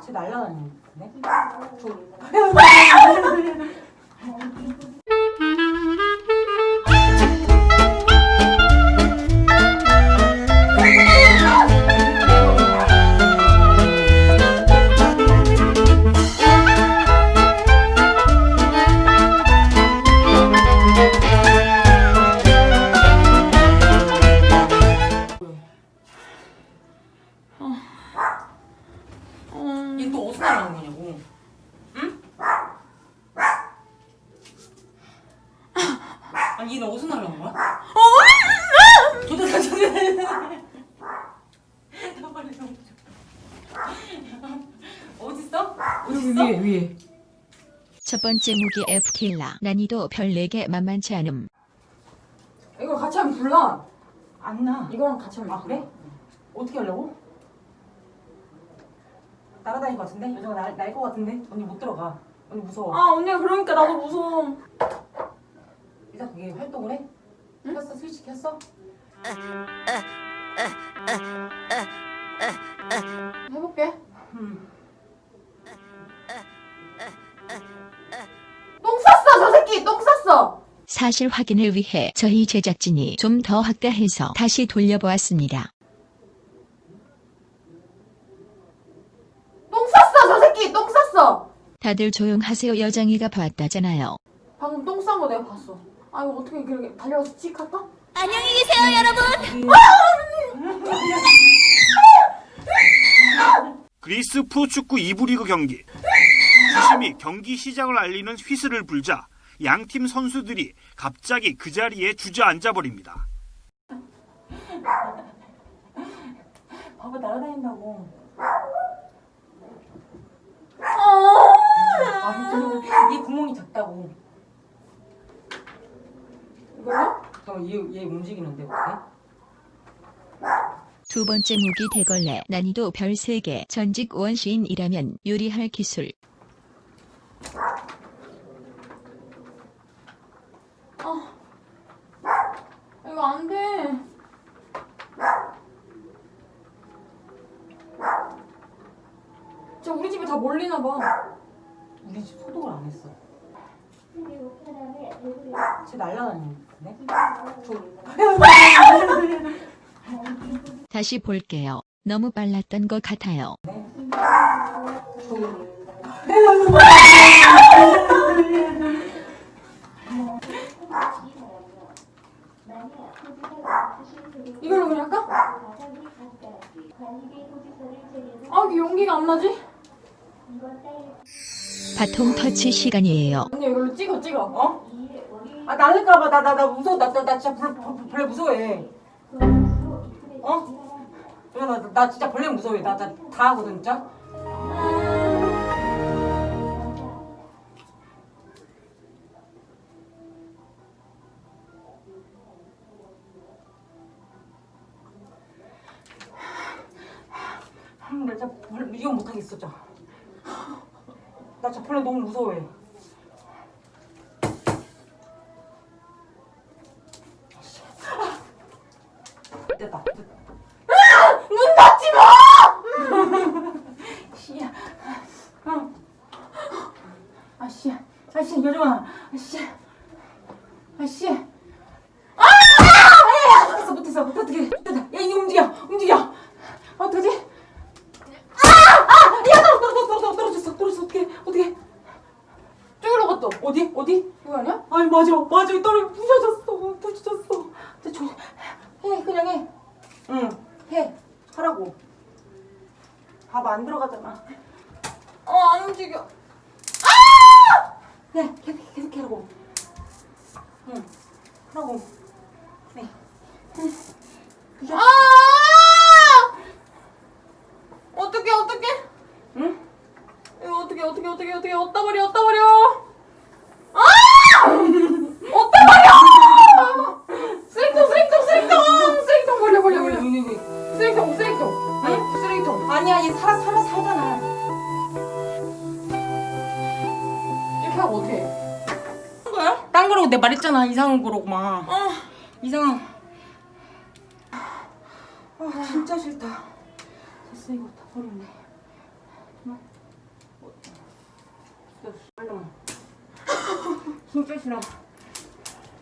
쟤 날라다니는데? 어 날라온 거냐고? 응? 아니 얘는 어디서 날라온 거야? 도대체 도대체 나 빨리 좀 어딨어? 어딨어? 위에 위에 첫 번째 무기 F킬라 난이도 별 4개 만만치 않음 이거 같이 하면 불나 안 나. 이거랑 같이 하면 아 그래? 어떻게 하려고? 날아다닐 것 같은데? 여자가 날, 날것 같은데? 언니 못 들어가. 언니 무서워. 아 언니야 그러니까 나도 무서워 일단 그게 활동을 해? 켰어? 스위치 켰어? 해볼게 음. 똥 쌌어 저 새끼 똥 쌌어 사실 확인을 위해 저희 제작진이 좀 더 확대해서 다시 돌려보았습니다. 똥 쌌어 저 새끼 똥 쌌어 다들 조용하세요 여장이가 봤다잖아요. 방금 똥 싼 거 내가 봤어 아 이거 어떻게 그렇게 달려가서 찍 할까? 안녕히 계세요 여러분! 그리스 프로축구 2부 리그 경기. 주심이 경기 시작을 알리는 휘슬을 불자 양팀 선수들이 갑자기 그 자리에 주저앉아 버립니다. 봐봐 날아다닌다고. 어. 아, 얘 구멍이 작다고. 이거요? 잠깐 얘, 얘 움직이는데 어떻게? 두 번째 무기 대걸레 난이도 별 3개 전직 원시인이라면 요리할 기술 이거 안 돼. 진짜 우리 집에 다 몰리나 봐. 우리 집 소독을 안 했어. 쟤 날아다니는데? 저... 다시 볼게요. 너무 빨랐던 것 같아요. 이걸로 그냥 할까? 아, 용기가 안 나지? 바통 터치 시간이에요. 언니 이걸로 찍어, 찍어. 어? 아 날릴까봐 나 나 나 무서워 나, 나, 나 진짜 벌, 벌, 벌레 무서워해 어? 야, 나, 나 진짜 벌레 무서워해 나, 나 다 하거든 진짜 음, 나 진짜 이거 못하겠어 진짜 나 벌레 너무 무서워해 됐다. 문 닫지 마! 씨야. 어. 아씨야. 아 씨, 여정아. 아 씨. 아 씨. 아! 야, 못했어, 못했어. 어떻게? 야, 이거 움직여. 움직여. 어떡하지? 아! 아! 야, 떨어, 떨어, 떨어, 떨어, 떨어졌어. 떨어졌어. 어떻게? 어떻게? 저기로 갔다. 어디? 어디? 이거 아니, 맞아. 맞아. 떨어 부셔졌어. 부셔졌어. 저, 저, 해. 그냥 해. 응. 해. 하라고. 밥 안 들어가잖아. 어, 안 움직여. 네, 계속, 계속 하라고. 응, 하라고. 네. 아! 어떻게, 어떻게? 응? 이거 어떻게, 어떻게, 어떻게, 어떻게, 어디다 버려, 어디다 버려? 해가 못해? 거야? 딴 거라고 내 말했잖아 이상한 거로만 어. 이상한. 아 진짜 싫다. 됐어 이거 다 버렸네. 뭐? 어. 진짜 싫어.